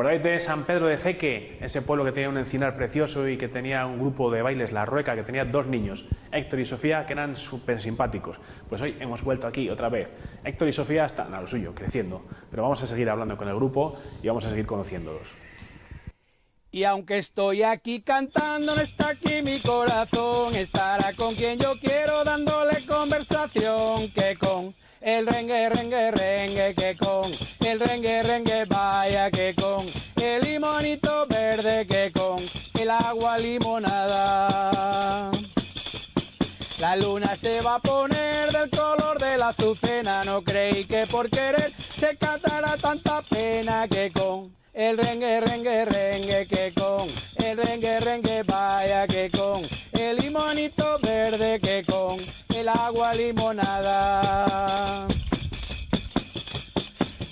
acordáis de San Pedro de Ceque? Ese pueblo que tenía un encinar precioso y que tenía un grupo de bailes, La Rueca, que tenía dos niños, Héctor y Sofía, que eran súper simpáticos. Pues hoy hemos vuelto aquí otra vez. Héctor y Sofía están a lo suyo, creciendo. Pero vamos a seguir hablando con el grupo y vamos a seguir conociéndolos. Y aunque estoy aquí cantando, no está aquí mi corazón. Estará con quien yo quiero dándole conversación que con el rengue, rengue, rengue, que con el rengue, rengue, que con el limonito verde, que con el agua limonada. La luna se va a poner del color de la azucena, no creí que por querer se cantará tanta pena que con el rengue, rengue, rengue, que con el rengue, rengue, vaya que con el limonito verde, que con el agua limonada.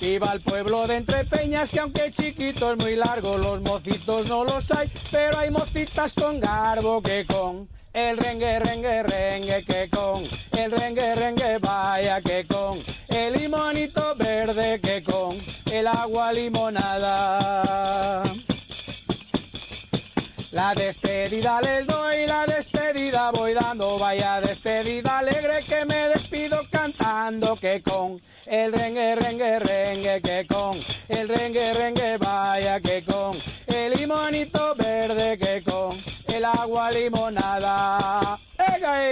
Iba al pueblo de Peñas que aunque chiquito es muy largo, los mocitos no los hay, pero hay mocitas con garbo que con el rengue, rengue, rengue, que con el rengue, rengue, vaya que con el limonito verde, que con el agua limonada. La despedida les doy, la despedida voy dando, vaya despedida alegre que me despido cantando que con el rengue, rengue, rengue, que con el rengue, rengue, vaya que con el limonito verde, que con el agua limonada. ¡Ega!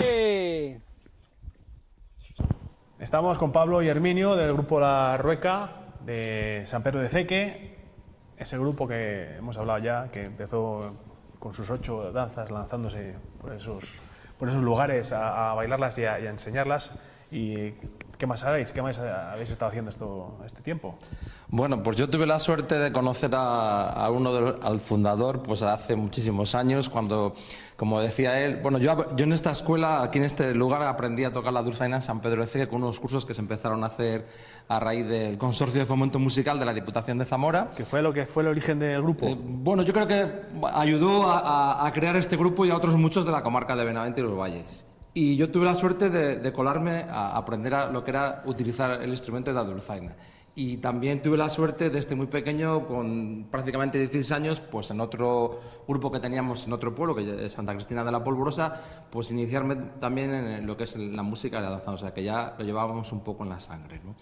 Estamos con Pablo y Herminio del grupo La Rueca de San Pedro de Ceque, ese grupo que hemos hablado ya, que empezó con sus ocho danzas lanzándose por esos, por esos lugares a, bailarlas y a enseñarlas. ¿Y qué más sabéis? ¿Qué más habéis estado haciendo esto, este tiempo? Bueno, pues yo tuve la suerte de conocer a, a uno del, al fundador pues hace muchísimos años, cuando, como decía él, bueno, yo, yo en esta escuela, aquí en este lugar, aprendí a tocar la dulzaina en San Pedro de Ceque con unos cursos que se empezaron a hacer a raíz del Consorcio de Fomento Musical de la Diputación de Zamora. ¿Qué fue lo que fue el origen del grupo? Eh, bueno, yo creo que ayudó a, a, a crear este grupo y a otros muchos de la comarca de Benavente y los Valles. Y yo tuve la suerte de, de, colarme a aprender a lo que era utilizar el instrumento de la dulzaina. Y también tuve la suerte desde muy pequeño, con prácticamente 16 años, pues en otro grupo que teníamos en otro pueblo, que es Santa Cristina de la Polvorosa, pues iniciarme también en lo que es la música y la danza, o sea que ya lo llevábamos un poco en la sangre. ¿no?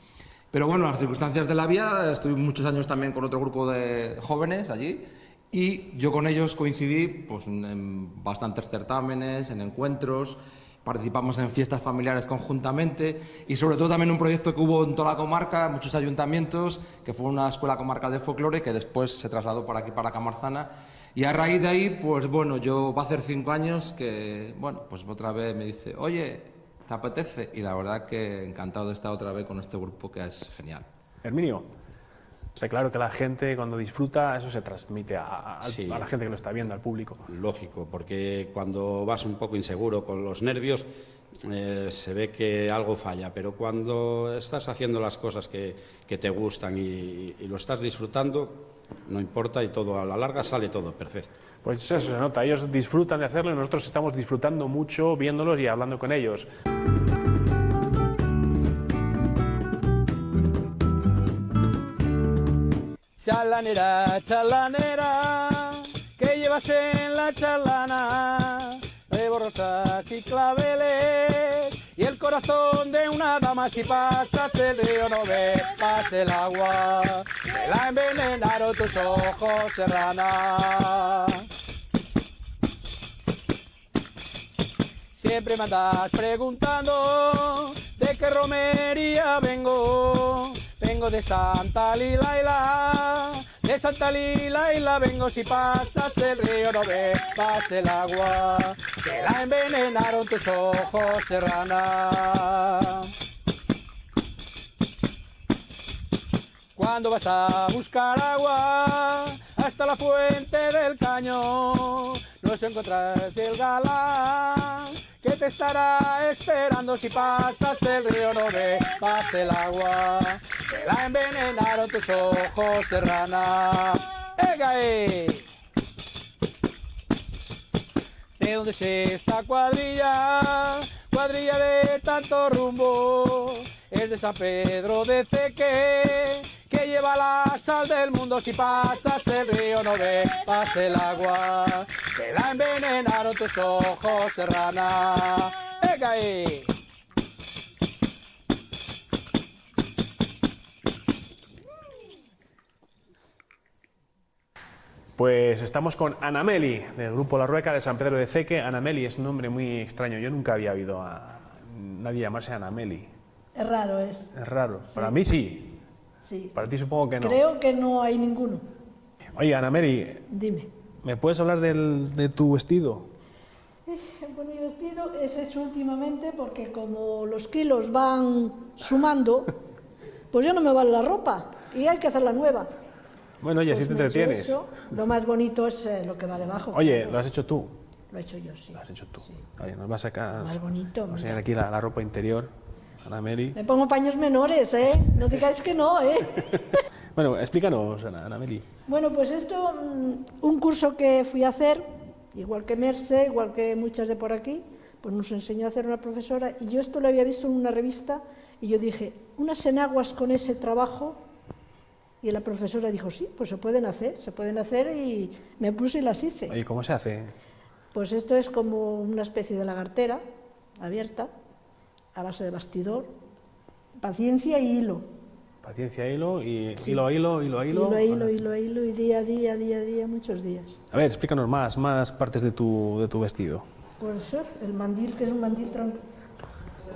Pero bueno, las circunstancias de la vida, estuve muchos años también con otro grupo de jóvenes allí, y yo con ellos coincidí pues, en bastantes certámenes, en encuentros, participamos en fiestas familiares conjuntamente y sobre todo también un proyecto que hubo en toda la comarca, muchos ayuntamientos, que fue una escuela comarcal de folclore que después se trasladó por aquí para Camarzana y a raíz de ahí, pues bueno, yo va a hacer cinco años que, bueno, pues otra vez me dice, oye, ¿te apetece? Y la verdad que encantado de estar otra vez con este grupo que es genial. Herminio, Está claro que la gente cuando disfruta, eso se transmite a, a, sí. a, la gente que lo está viendo, al público. Lógico, porque cuando vas un poco inseguro con los nervios, eh, se ve que algo falla, pero cuando estás haciendo las cosas que, que te gustan y, y, lo estás disfrutando, no importa y todo a la larga sale todo perfecto. Pues eso se nota, ellos disfrutan de hacerlo y nosotros estamos disfrutando mucho viéndolos y hablando con ellos. Chalanera, chalanera, que llevas en la charlana, nuevo rosas y claveles, y el corazón de una dama si pasas el río no ves, pasa el agua, me la envenenaron tus ojos serrana. Siempre me andas preguntando de qué romería vengo, vengo de Santa Lilaila, de Santa Lilaila vengo si pasas el río no ves, pasa el agua, que la envenenaron tus ojos serrana. Cuando vas a buscar agua hasta la fuente del caño, no se encontrarás el galán que te estará esperando si pasas el río no pasa el agua, te la envenenaron tus ojos serrana. ¡Egae! ¿De dónde es esta cuadrilla? Cuadrilla de tanto rumbo, es de San Pedro de Ceque, que que lleva la sal del mundo. Si pasas el río no veas el agua, la envenenaron tus ojos, serrana. ¡Venga ahí! Pues estamos con Anameli, del grupo La Rueca de San Pedro de Ceque. Anameli es un nombre muy extraño. Yo nunca había oído a nadie llamarse Anameli. Es raro, es. Es raro. Para mí sí. Sí. Para ti supongo que no. Creo que no hay ninguno. Oye, Anameli, Dime. ¿Me puedes hablar del- de tu vestido? Pues mi vestido es hecho últimamente porque como los kilos van sumando, pues ya no me vale la ropa y hay que hacer la nueva. Bueno, oye, así Pues te he hecho entretienes. Lo más bonito es eh, lo que va debajo. Oye, lo has hecho tú. Lo he hecho yo, sí. Lo has hecho tú. Oye, nos vas a sacar. Lo más bonito, Vamos a aquí la, la ropa interior. Anameli. Me pongo paños menores, ¿eh? No digáis que no, ¿eh? Bueno, explícanos, Ana, Anameli. Bueno, pues esto, mm, un curso que fui a hacer, igual que Merce, igual que muchas de por aquí, pues nos enseñó a hacer una profesora y yo esto lo había visto en una revista y yo dije, unas enaguas con ese trabajo y la profesora dijo, sí, pues se pueden hacer, se pueden hacer y me puse y las hice. Oye, ¿cómo se hace? Pues esto es como una especie de lagartera abierta a base de bastidor, paciencia y hilo. Paciencia, hilo, y hilo a hilo, hilo a hilo. Hilo a hilo, hilo a hilo y día a día, día a día, muchos días. A ver, explícanos más, más partes de tu, de tu vestido. Pues eh, el mandil, que es un mandil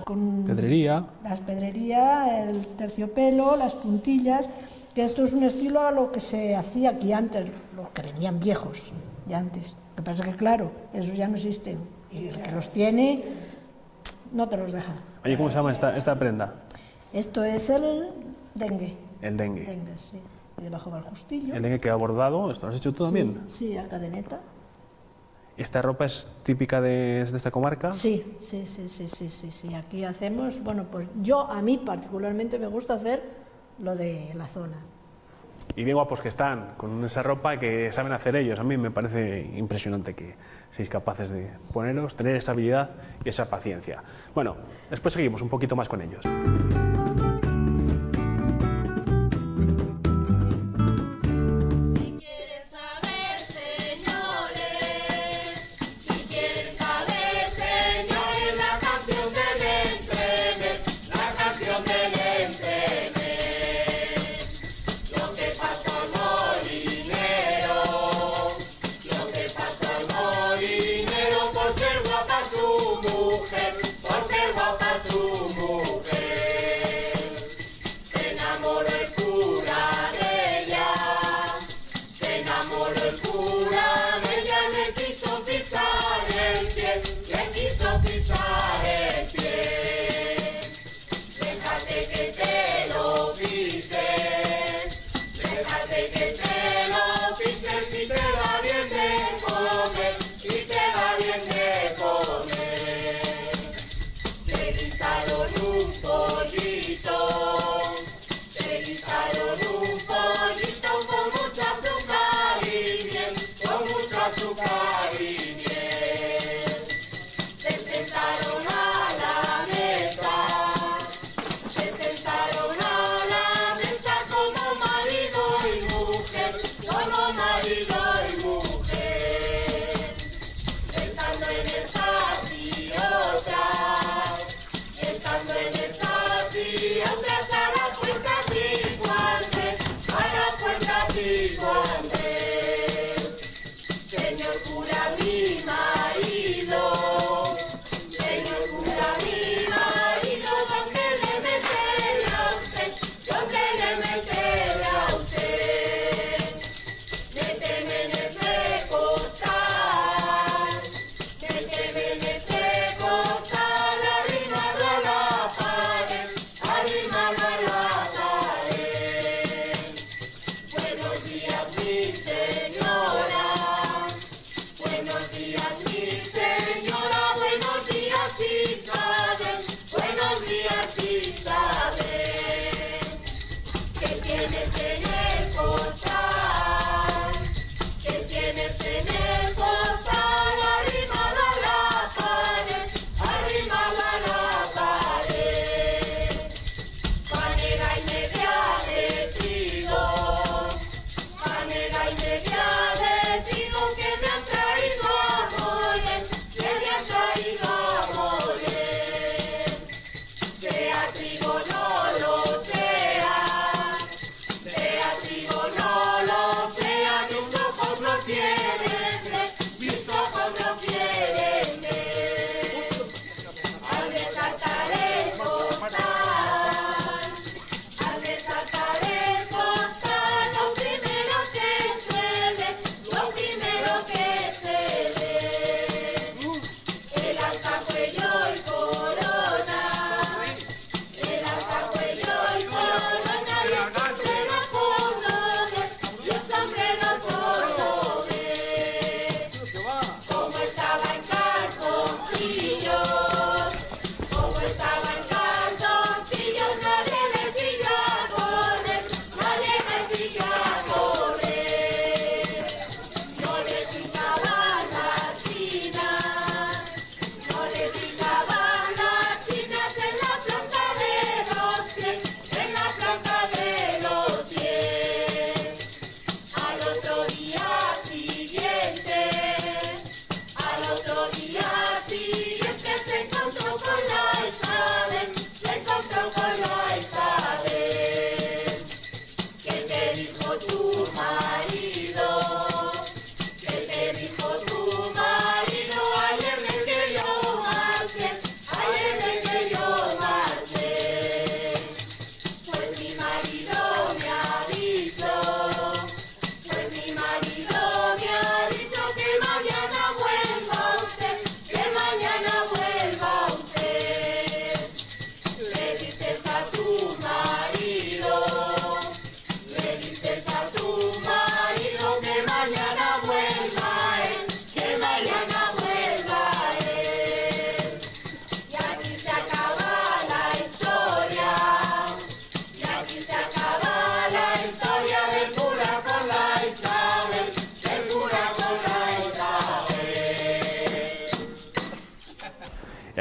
con Pedrería. las pedrería, el terciopelo, las puntillas, que esto es un estilo a lo que se hacía aquí antes, los que venían viejos de antes. Lo que pasa es que, claro, esos ya no existen. Y el que los tiene, no te los deja. Oye, ¿cómo se llama esta, esta prenda? Esto es el dengue. El dengue. Dengue, sí. Y debajo va el justillo. El dengue que ha bordado, ¿esto lo has hecho tú también? Sí, a cadeneta. ¿Esta ropa es típica de, de esta comarca? Sí, sí, sí, sí, sí, sí, sí. Aquí hacemos, bueno, pues yo a mí particularmente me gusta hacer lo de la zona. Y bien guapos que están, con esa ropa que saben hacer ellos. A mí me parece impresionante que seáis capaces de poneros, tener esa habilidad y esa paciencia. Bueno, después seguimos un poquito más con ellos. Pícaro, no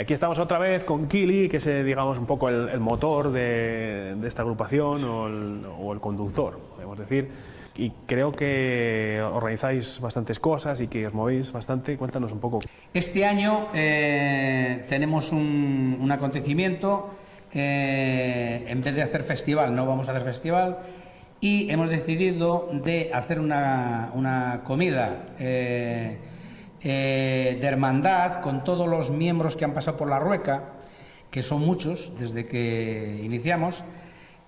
aquí estamos otra vez con Kili, que es, eh, digamos, un poco el, el motor de, de esta agrupación o el, o el conductor, podemos decir. Y creo que organizáis bastantes cosas y que os movéis bastante. Cuéntanos un poco. Este año eh, tenemos un, un acontecimiento, eh, en vez de hacer festival, no vamos a hacer festival, y hemos decidido de hacer una, una comida eh, eh, de hermandad con todos los miembros que han pasado por la Rueca, que son muchos desde que iniciamos,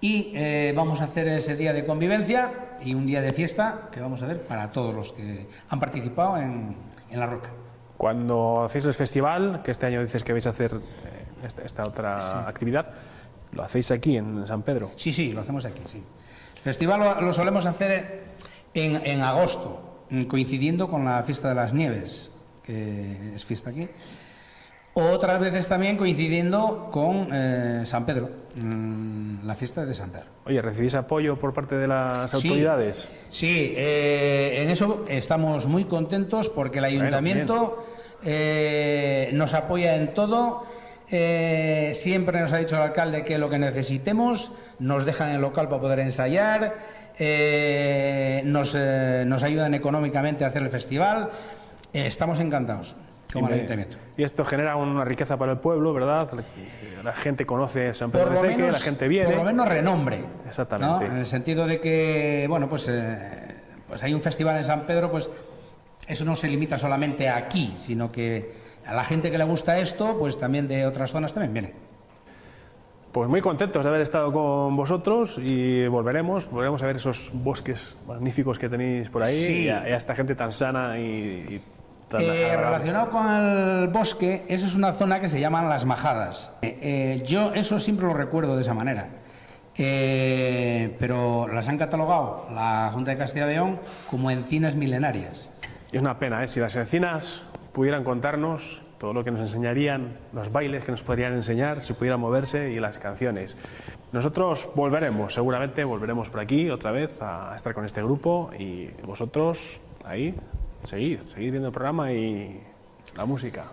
y eh, vamos a hacer ese día de convivencia y un día de fiesta que vamos a hacer para todos los que han participado en, en la Rueca. Cuando hacéis el festival, que este año dices que vais a hacer eh, esta, esta otra actividad, ¿lo hacéis aquí en San Pedro? Sí, sí, lo hacemos aquí, sí. El festival lo, lo solemos hacer en, en agosto, coincidiendo con la fiesta de las nieves, que es fiesta aquí. Otras veces también coincidiendo con eh, San Pedro, mm, la fiesta de San Pedro. Oye, ¿recibís apoyo por parte de las Sí. autoridades? Sí, eh, en eso estamos muy contentos porque el ayuntamiento eh, nos apoya en todo. Eh, siempre nos ha dicho el alcalde que lo que necesitemos nos dejan el local para poder ensayar, eh, nos, eh, nos ayudan económicamente a hacer el festival. Estamos encantados con Y el ayuntamiento. Y esto genera una riqueza para el pueblo, ¿verdad? La gente conoce San Pedro de menos, la gente viene. por lo menos renombre. Exactamente. ¿no? En el sentido de que, bueno, pues, pues hay un festival en San Pedro, pues eso no se limita solamente a aquí, sino que a la gente que le gusta esto, pues también de otras zonas también viene. Pues muy contentos de haber estado con vosotros y volveremos, volveremos a ver esos bosques magníficos que tenéis por ahí Sí. y, a, y a esta gente tan sana y, y tan Eh, relacionado con el bosque, eso es una zona que se llaman las majadas. Eh, eh, yo eso siempre lo recuerdo de esa manera. Eh, pero las han catalogado la Junta de Castilla y León como encinas milenarias. Y es una pena, ¿eh? si las encinas pudieran contarnos todo lo que nos enseñarían, los bailes que nos podrían enseñar, si pudieran moverse y las canciones. Nosotros volveremos, seguramente volveremos por aquí otra vez a estar con este grupo y vosotros ahí, seguid, seguid viendo el programa y la música.